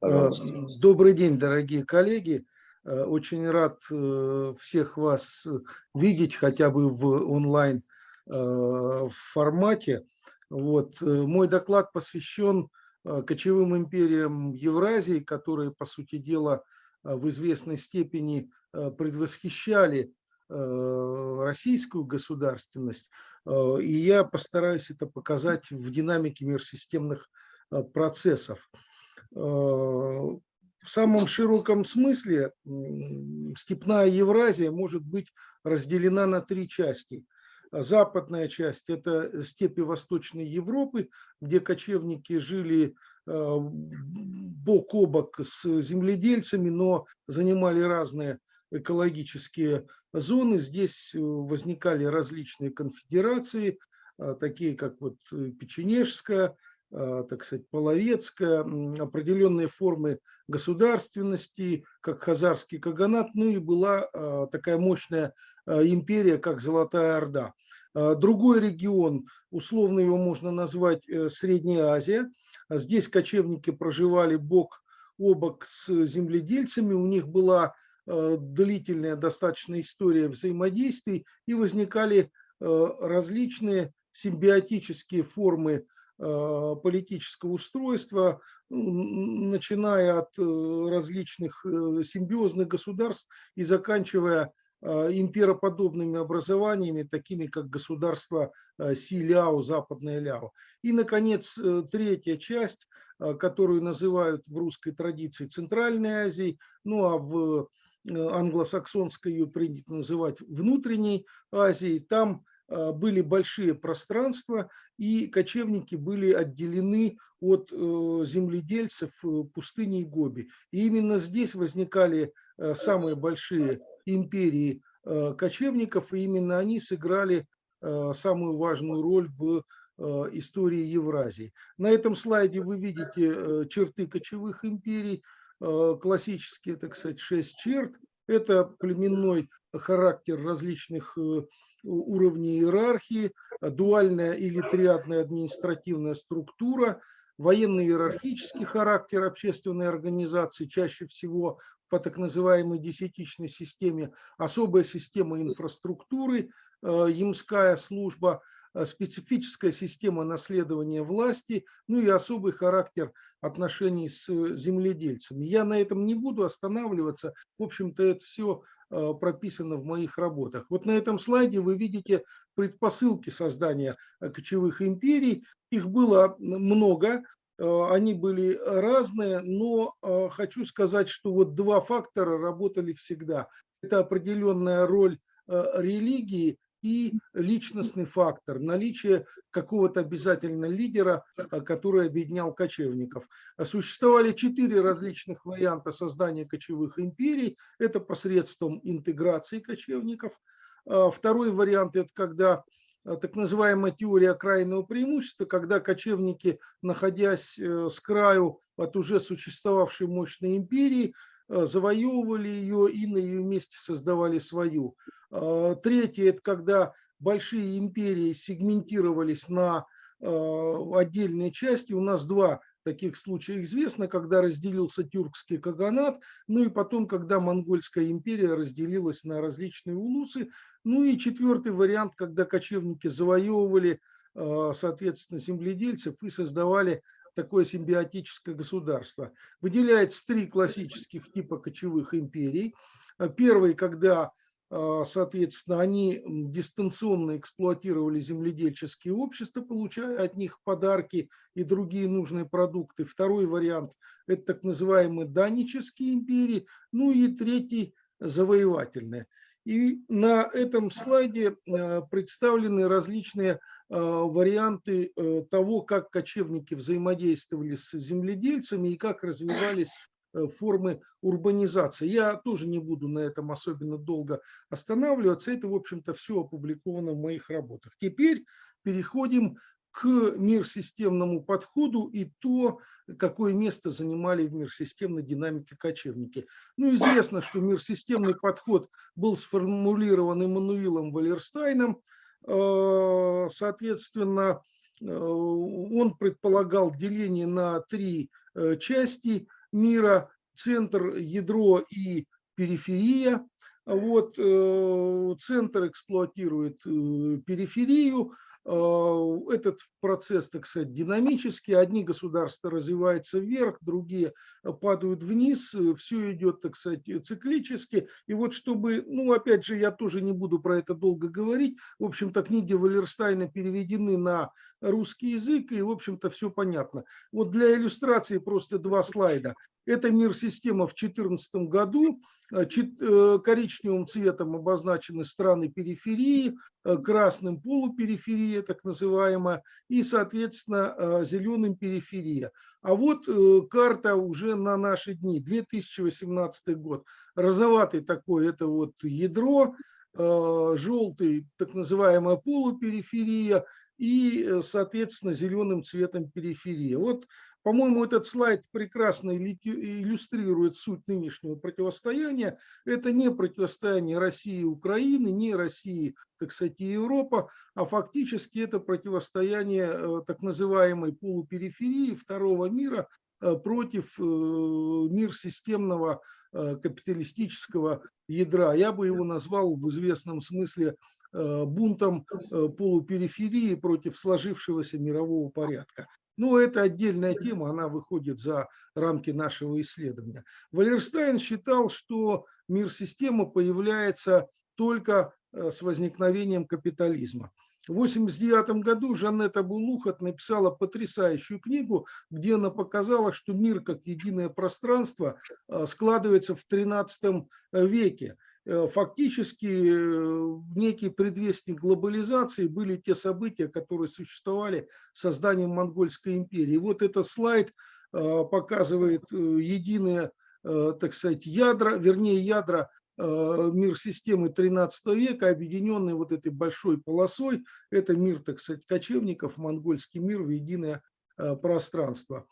Пожалуйста. Добрый день, дорогие коллеги. Очень рад всех вас видеть хотя бы в онлайн формате. Вот. Мой доклад посвящен кочевым империям Евразии, которые, по сути дела, в известной степени предвосхищали российскую государственность. И я постараюсь это показать в динамике мирсистемных процессов. В самом широком смысле степная Евразия может быть разделена на три части. Западная часть – это степи Восточной Европы, где кочевники жили э, бок о бок с земледельцами, но занимали разные экологические зоны. Здесь возникали различные конфедерации, э, такие как вот Печенежская, так сказать, половецкая, определенные формы государственности, как хазарский каганат, ну и была а, такая мощная а, империя, как Золотая Орда. Другой регион, условно его можно назвать э, Средняя Азия. Здесь кочевники проживали бок о бок с земледельцами, у них была длительная достаточно история взаимодействий и возникали различные симбиотические формы Э, политического устройства, начиная от э, различных э, симбиозных государств и заканчивая импероподобными образованиями, такими как государство Си-Ляо, Западное Ляо. И, наконец, третья часть, которую называют в русской традиции Центральной Азией, ну а в англосаксонской ее принято называть Внутренней Азией. Там были большие пространства, и кочевники были отделены от э, земледельцев э, пустыни и Гоби. И именно здесь возникали э, самые большие империи кочевников, и именно они сыграли самую важную роль в истории Евразии. На этом слайде вы видите черты кочевых империй, классические, так сказать, шесть черт. Это племенной характер различных уровней иерархии, дуальная или триадная административная структура, военно-иерархический характер общественной организации, чаще всего по так называемой десятичной системе, особая система инфраструктуры, э, ямская служба, э, специфическая система наследования власти, ну и особый характер отношений с земледельцами. Я на этом не буду останавливаться. В общем-то, это все Э, прописано в моих работах. Вот на этом слайде вы видите предпосылки создания э, кочевых империй. Их было много, э, они были разные, но хочу сказать, что вот два фактора работали всегда. Это определенная роль религии и личностный фактор, наличие какого-то обязательно лидера, а, который объединял кочевников. Существовали четыре различных варианта создания кочевых империй. Это посредством интеграции кочевников. А, второй вариант – это когда а, так называемая теория окраинного преимущества, когда кочевники, находясь э, с краю от уже существовавшей мощной империи, Э, завоевывали ее и на ее месте создавали свою. А, третье – это когда большие империи сегментировались на э, отдельные части. У нас два таких случая известно, когда разделился тюркский каганат, ну и потом, когда монгольская империя разделилась на различные улусы. Ну и четвертый вариант, когда кочевники завоевывали, э, соответственно, земледельцев и создавали такое симбиотическое государство. Выделяется три классических типа кочевых империй. Э, первый, когда, э, соответственно, они дистанционно эксплуатировали земледельческие общества, получая от них подарки и другие нужные продукты. Второй вариант – это так называемые данические империи. Ну и третий – завоевательные. И на этом слайде э, представлены различные Э, варианты э, того, как кочевники взаимодействовали с земледельцами и как развивались формы урбанизации. Я тоже не буду на этом особенно долго останавливаться. Это, в общем-то, все опубликовано в моих работах. Теперь переходим к мирсистемному подходу и то, какое место занимали в мирсистемной динамике кочевники. Ну, известно, что мирсистемный подход был сформулирован Эммануилом Валерстайном – Э, соответственно, э, он предполагал деление на три части мира, центр, ядро и периферия. Вот, центр эксплуатирует периферию, Э, этот процесс, так сказать, динамический. Одни государства развиваются вверх, другие э, падают вниз. Э, Все идет, так сказать, циклически. И вот чтобы, ну, опять же, я тоже не буду про это долго говорить. В общем-то, книги Валерстайна переведены на русский язык, и, в общем-то, все понятно. Вот для иллюстрации просто два слайда. Это мир-система в 2014 году. Э, э, коричневым цветом обозначены страны периферии, э, красным полупериферия, так называемая, и, соответственно, зеленым периферия. А вот карта уже на наши дни, 2018 год. Розоватый такой, это вот ядро, желтый, так называемая полупериферия, и, соответственно, зеленым цветом периферия. Вот по-моему, этот слайд прекрасно иллюстрирует суть нынешнего противостояния. Это не противостояние России и Украины, не России, так сказать, и Европа, а фактически это противостояние э, так называемой полупериферии второго мира э, против э, мир системного капиталистического ядра. Я бы его назвал в известном смысле бунтом полупериферии против сложившегося мирового порядка. Но это отдельная тема, она выходит за рамки нашего исследования. Валерстайн считал, что мир-система появляется только э, с возникновением капитализма. В 1989 году Жанетта Булухат написала потрясающую книгу, где она показала, что мир как единое пространство э, складывается в XIII веке. Э, фактически э, некий предвестник глобализации были те события, которые существовали созданием Монгольской империи. Вот этот слайд э, показывает единые, так сказать, ядра, вернее ядра мир системы 13 века, объединенный вот этой большой полосой. Это мир, так сказать, кочевников, монгольский мир в единое пространство.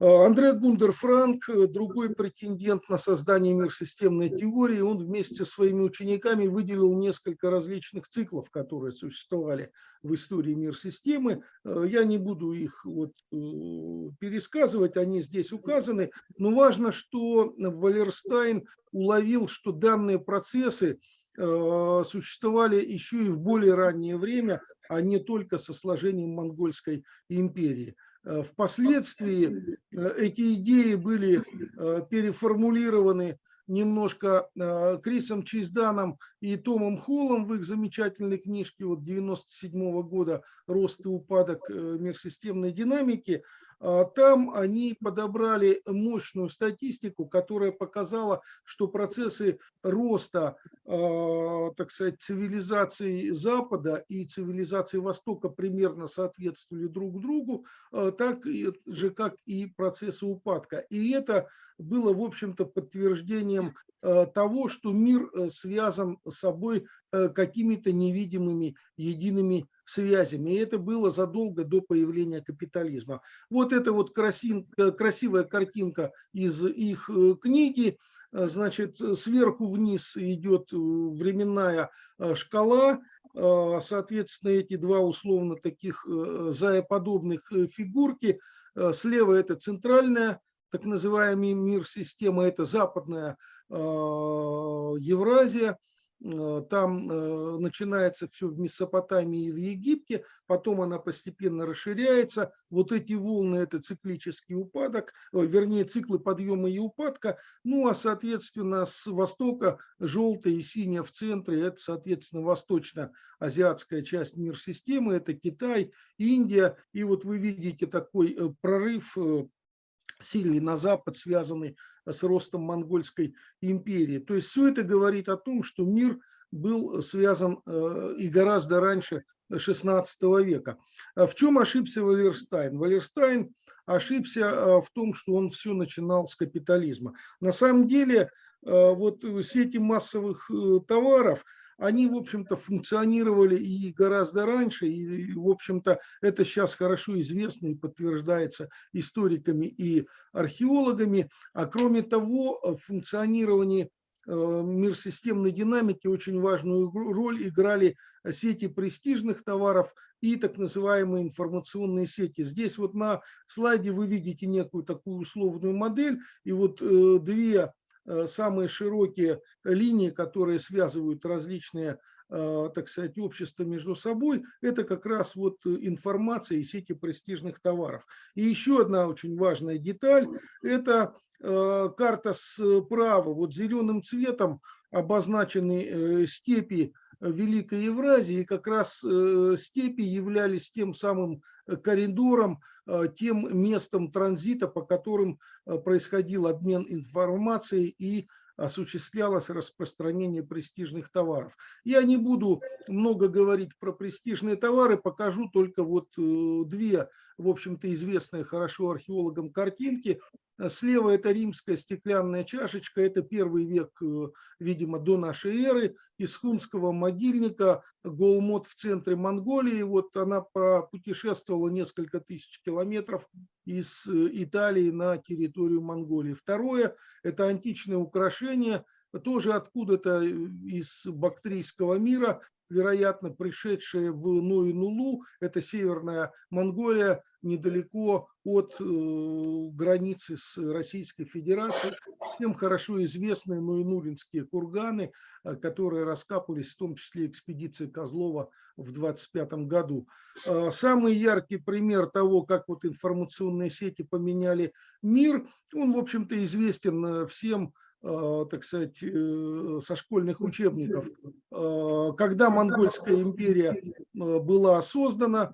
Э, Андре Гундер Франк, э, другой претендент на создание мирсистемной теории, он вместе со своими учениками выделил несколько различных циклов, которые существовали в истории мир-системы. Э, я не буду их вот пересказывать, они здесь указаны, но важно, что Валерстайн уловил, что данные процессы существовали еще и в более раннее время, а не только со сложением монгольской империи. Э, впоследствии э, эти идеи были э, переформулированы немножко Крисом Чизданом и Томом Холлом в их замечательной книжке вот 97 года «Рост и упадок мирсистемной динамики». А, там они подобрали мощную статистику, которая показала, что процессы роста, а, так сказать, цивилизации Запада и цивилизации Востока примерно соответствовали друг другу, а, так же, как и процессы упадка. И это было, в общем-то, подтверждением того, что мир э, связан с собой э, какими-то невидимыми едиными связями. И это было задолго до появления капитализма. Вот это вот красинка, красивая картинка из их э, книги. Э, значит, сверху вниз идет э, временная шкала. Соответственно, эти два условно таких заеподобных фигурки. Слева это центральная, так называемый мир-система, это западная Евразия. Э, там э, начинается все в Месопотамии и в Египте, потом она постепенно расширяется. Вот эти волны – это циклический упадок, вернее, циклы подъема и упадка. Ну, а, соответственно, с востока желтая и синяя в центре – это, соответственно, восточно-азиатская часть мир-системы, это Китай, Индия. И вот вы видите такой э, прорыв сильный на запад, связанный с ростом монгольской империи. То есть все это говорит о том, что мир был связан э, и гораздо раньше XVI века. А в чем ошибся Валерстайн? Валерстайн ошибся э, в том, что он все начинал с капитализма. На самом деле, э, вот сети массовых товаров – они, в общем-то, функционировали и гораздо раньше, и, в общем-то, это сейчас хорошо известно и подтверждается историками и археологами. А кроме того, функционирование мирсистемной динамики очень важную роль играли сети престижных товаров и так называемые информационные сети. Здесь вот на слайде вы видите некую такую условную модель, и вот две самые широкие линии, которые связывают различные а, так сказать, общества между собой, это как раз вот информация и сети престижных товаров. И еще одна очень важная деталь, это а, карта справа, вот зеленым цветом обозначены э, степи Великой Евразии, и как раз э, степи являлись тем самым коридором, тем местом транзита, по которым происходил обмен информацией и осуществлялось распространение престижных товаров. Я не буду много говорить про престижные товары, покажу только вот э, две, в общем-то, известные хорошо археологам картинки. Слева это римская стеклянная чашечка, это первый век, э, видимо, до нашей эры, из хунского могильника, Голмот в центре Монголии. Вот она путешествовала несколько тысяч километров из э, Италии на территорию Монголии. Второе – это античное украшение, тоже откуда-то из бактрийского мира, вероятно, пришедшие в Ноинулу, это северная Монголия, недалеко от э, границы с Российской Федерацией. Всем хорошо известные Ноинулинские курганы, э, которые раскапывались, в том числе экспедиции Козлова в 25 году. Э, самый яркий пример того, как вот информационные сети поменяли мир, он, в общем-то, известен э, всем Э, так сказать, э, со школьных учебников. Э, когда Монгольская империя была создана,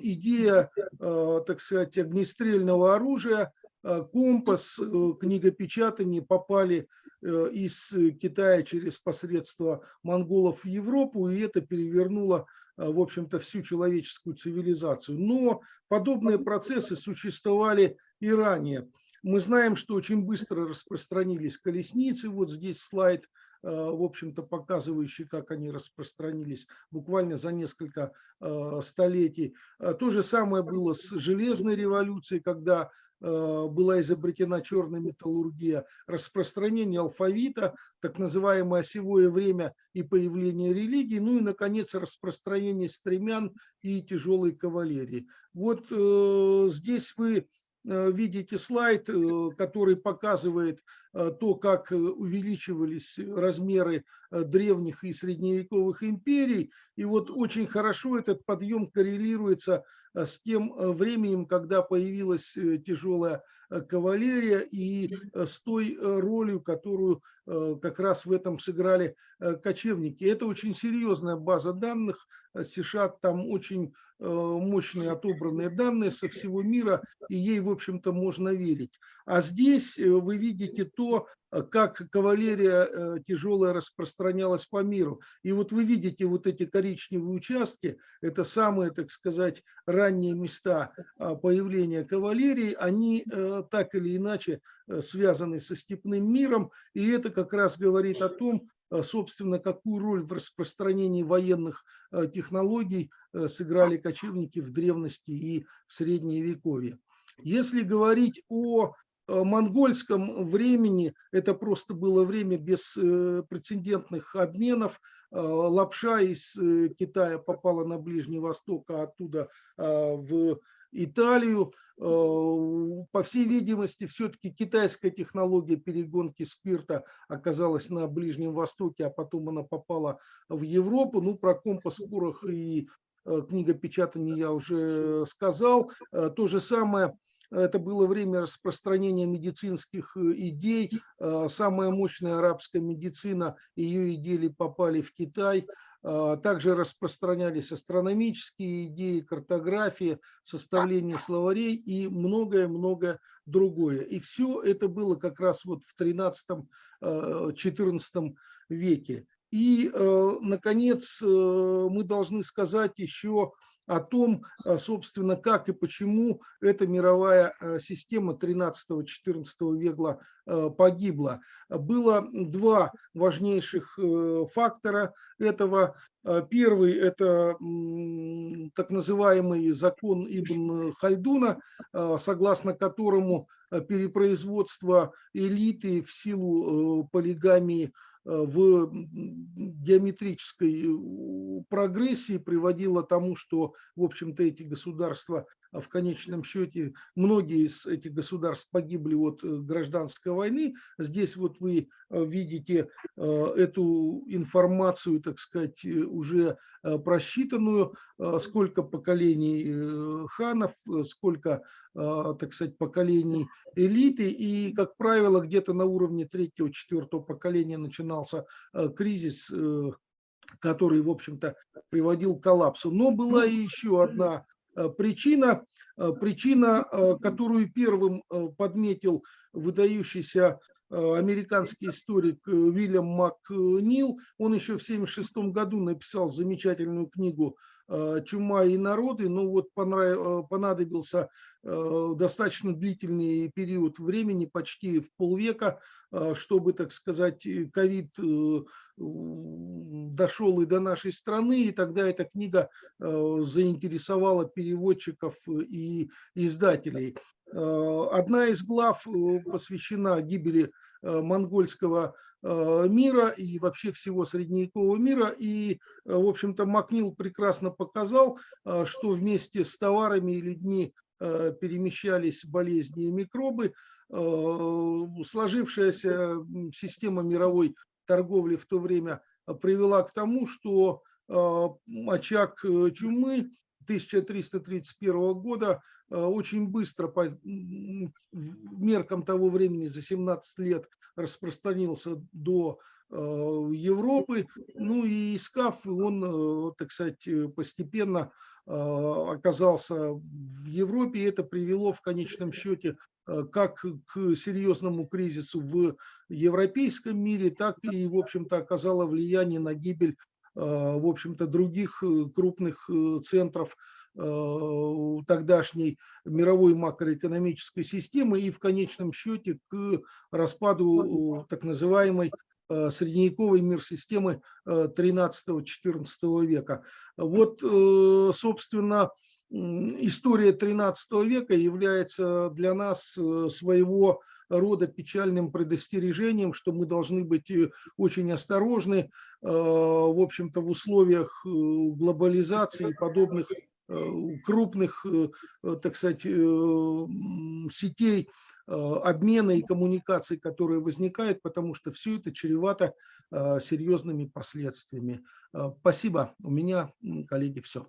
идея, так сказать, огнестрельного оружия, компас, книгопечатание попали из Китая через посредство монголов в Европу, и это перевернуло в общем-то, всю человеческую цивилизацию. Но подобные процессы существовали и ранее. Мы знаем, что очень быстро распространились колесницы. Вот здесь слайд, э, в общем-то, показывающий, как они распространились буквально за несколько э, столетий. Э, то же самое было с железной революцией, когда была изобретена черная металлургия, распространение алфавита, так называемое осевое время и появление религии, ну и, наконец, распространение стремян и тяжелой кавалерии. Вот здесь вы Э, видите слайд, э, который показывает э, то, как увеличивались размеры древних и средневековых империй. И вот очень хорошо этот подъем коррелируется с тем временем, когда появилась тяжелая кавалерия и с той ролью, которую как раз в этом сыграли кочевники. Это очень серьезная база данных. США там очень Э, мощные отобранные данные со всего мира, и ей, в общем-то, можно верить. А здесь э, вы видите то, э, как кавалерия тяжелая распространялась по миру. И вот вы видите вот эти коричневые участки, это самые, так сказать, ранние места появления кавалерии, они так или иначе связаны со степным миром, и это как раз говорит о том, Э, собственно, какую роль в распространении военных э, технологий э, сыграли кочевники в древности и в средние вековье. Если говорить о монгольском времени, это просто было время беспрецедентных обменов. Лапша из Китая попала на Ближний Восток, а оттуда в Италию. Э, по всей видимости, все-таки китайская технология перегонки спирта оказалась на Ближнем Востоке, а потом она попала в Европу. Ну, про компас, порох и э, книгопечатание я уже сказал. Э, то же самое это было время распространения медицинских идей. Самая мощная арабская медицина, ее идеи попали в Китай. А, также распространялись астрономические идеи, картография, составление словарей и многое-многое другое. И все это было как раз вот в 13-14 веке. И, наконец, мы должны сказать еще о том, а, собственно, как и почему эта мировая а, система 13-14 века а, погибла. Было два важнейших э, фактора этого. Первый – это так называемый закон Ибн Хальдуна, согласно которому перепроизводство элиты в силу э, полигамии – в геометрической э, прогрессии приводило к тому, что, в общем-то, эти государства в конечном счете многие из этих государств погибли от э, гражданской войны. Здесь вот вы э, видите э, эту информацию, так сказать, уже просчитанную, сколько поколений ханов, сколько, так сказать, поколений элиты. И, как правило, где-то на уровне третьего-четвертого поколения начинался кризис который, в общем-то, приводил к коллапсу. Но была и еще одна причина, э, причина, э, которую первым подметил выдающийся американский историк Уильям Макнил, он еще в 1976 году написал замечательную книгу «Чума и народы», но вот понадобился достаточно длительный период времени, почти в полвека, чтобы, так сказать, ковид дошел и до нашей страны, и тогда эта книга э, заинтересовала переводчиков и издателей. Э, одна из глав э, посвящена гибели монгольского мира и вообще всего средневекового мира. И, в общем-то, Макнил прекрасно показал, что вместе с товарами и людьми перемещались болезни и микробы. Сложившаяся система мировой торговли в то время э, привела к тому, что э, очаг э, чумы 1331 года очень быстро по меркам того времени за 17 лет распространился до Европы. Ну и искав, он, так сказать, постепенно оказался в Европе. И это привело в конечном счете Э, как к серьезному кризису в европейском мире, так и, в общем-то, оказало влияние на гибель, э, в общем-то, других э, крупных центров тогдашней мировой макроэкономической системы и в конечном счете к распаду так называемой средневековой мир системы 13-14 века. Вот, собственно, история 13 века является для нас э, своего рода печальным предостережением, что мы должны быть э, очень осторожны, э, в общем-то, в условиях глобализации и подобных крупных, так сказать, сетей обмена и коммуникаций, которые возникают, потому что все это чревато серьезными последствиями. Спасибо. У меня, коллеги, все.